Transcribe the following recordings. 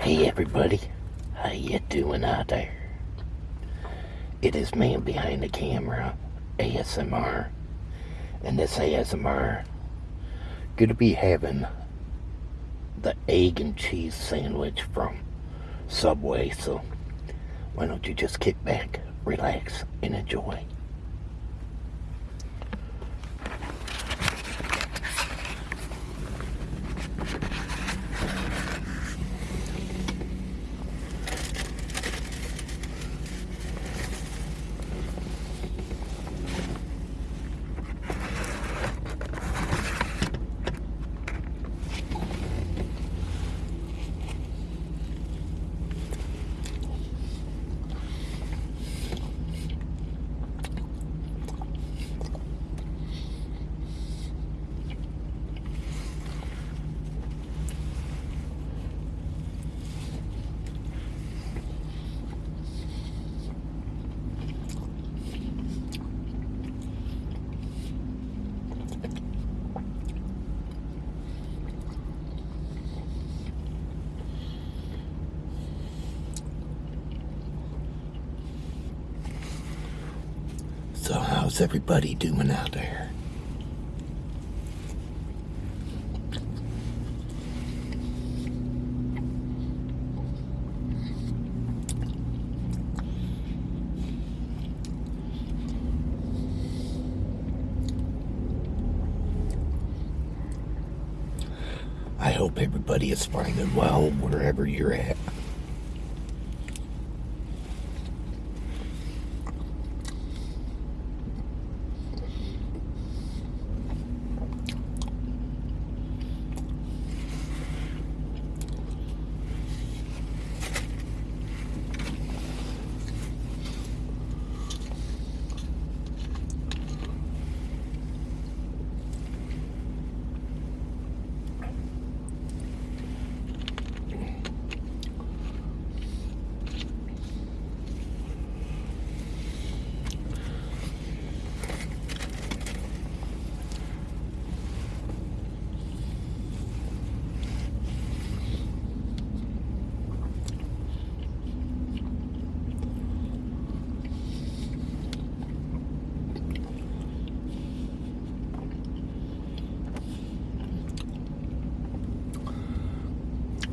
Hey everybody, how you doing out there? It is man behind the camera, ASMR, and this ASMR gonna be having the egg and cheese sandwich from Subway, so why don't you just kick back, relax, and enjoy. So everybody doing out there? I hope everybody is finding well wherever you're at.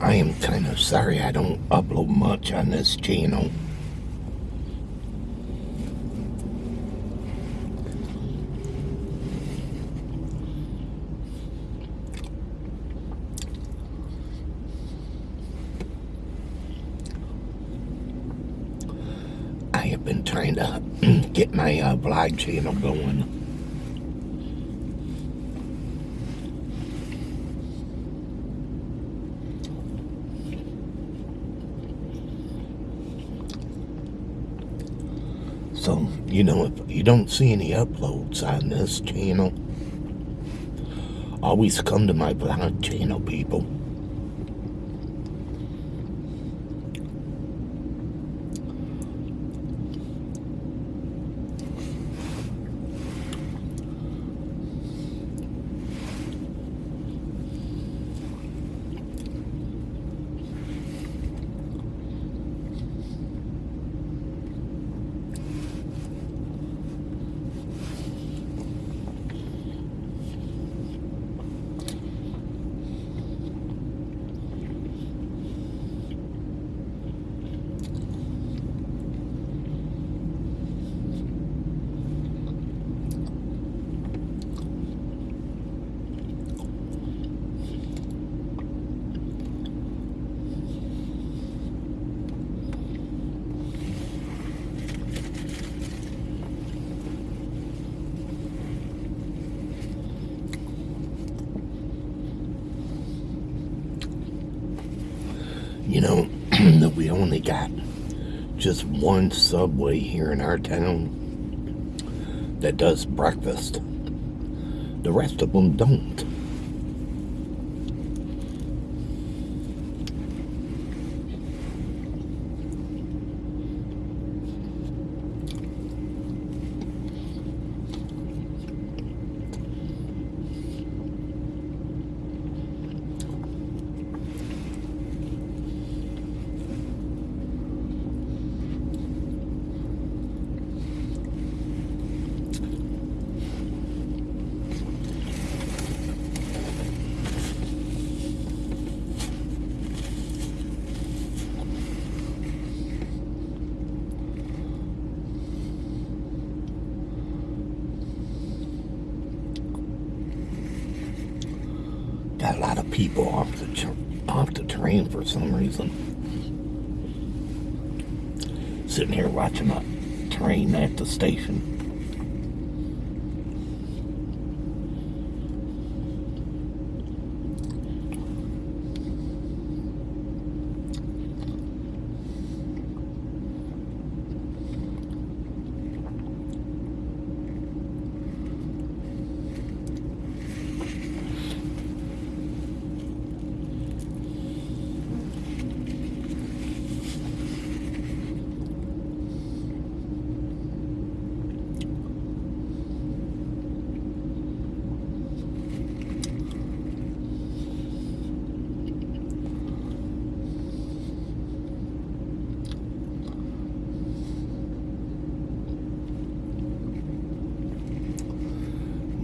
I am kind of sorry I don't upload much on this channel. I have been trying to get my uh, vlog channel going. So, you know, if you don't see any uploads on this channel, always come to my vlog channel, people. You know, that we only got just one subway here in our town that does breakfast. The rest of them don't. Lot of people off the off the train for some reason. Sitting here watching a train at the station.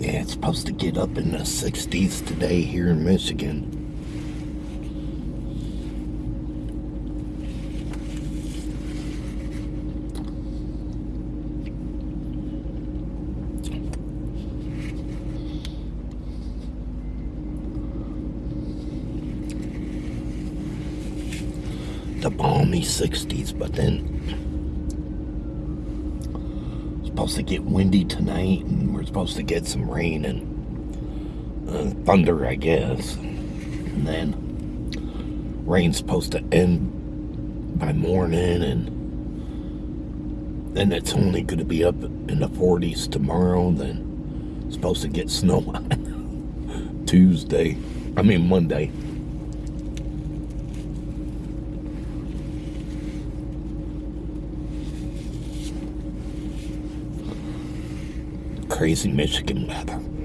Yeah, it's supposed to get up in the 60s today here in Michigan. The balmy 60s, but then supposed to get windy tonight, and we're supposed to get some rain and uh, thunder, I guess. And then rain's supposed to end by morning, and then it's only going to be up in the 40s tomorrow. Then supposed to get snow Tuesday. I mean Monday. Crazy Michigan weather.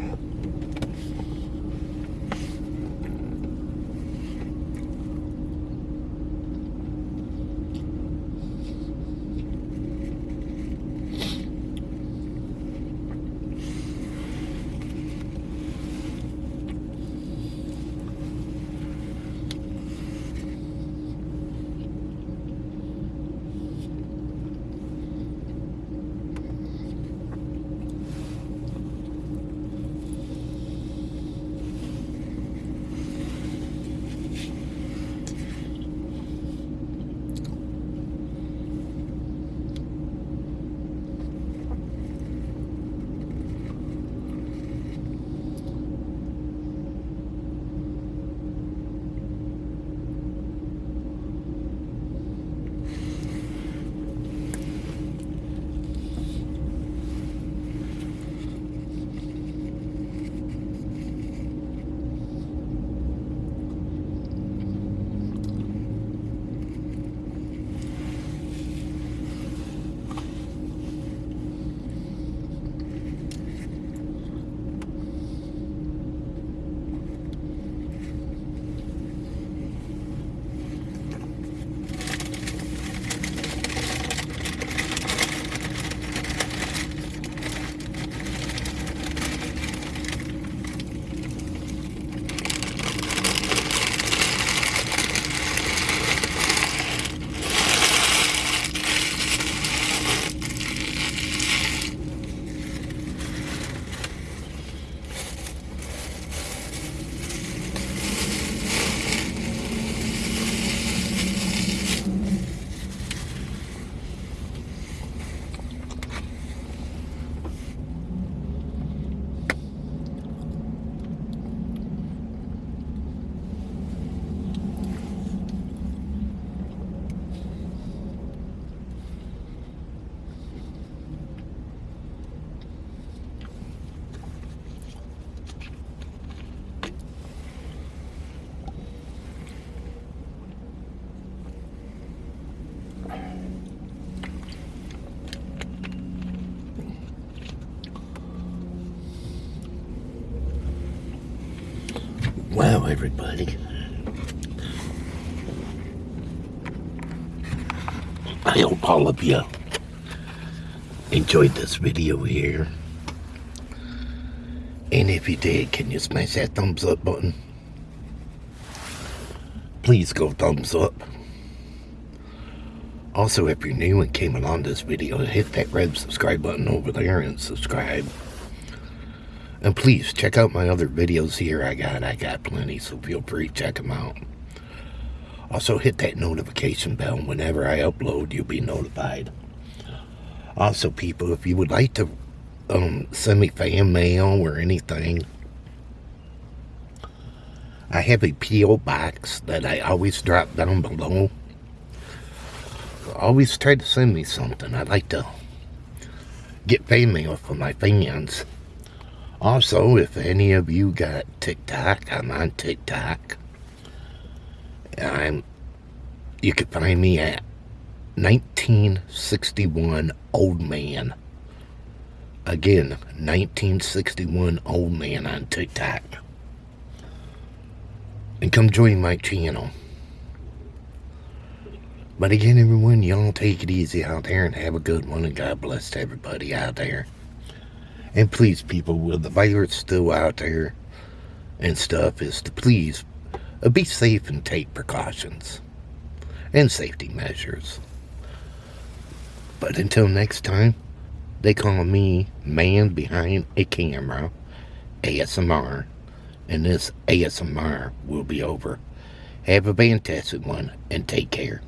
Everybody. I hope all of you enjoyed this video here. And if you did, can you smash that thumbs up button? Please go thumbs up. Also, if you're new and came along this video, hit that red subscribe button over there and subscribe. And please check out my other videos here. I got I got plenty, so feel free to check them out. Also hit that notification bell. Whenever I upload, you'll be notified. Also, people, if you would like to um, send me fan mail or anything, I have a P.O. box that I always drop down below. Always try to send me something. I'd like to get fan mail from my fans. Also, if any of you got TikTok, I'm on TikTok. I'm, you can find me at 1961 Old Man. Again, 1961 Old Man on TikTok. And come join my channel. But again, everyone, y'all take it easy out there and have a good one. And God bless everybody out there. And please, people, with the virus still out there and stuff, is to please uh, be safe and take precautions and safety measures. But until next time, they call me man behind a camera, ASMR, and this ASMR will be over. Have a fantastic one and take care.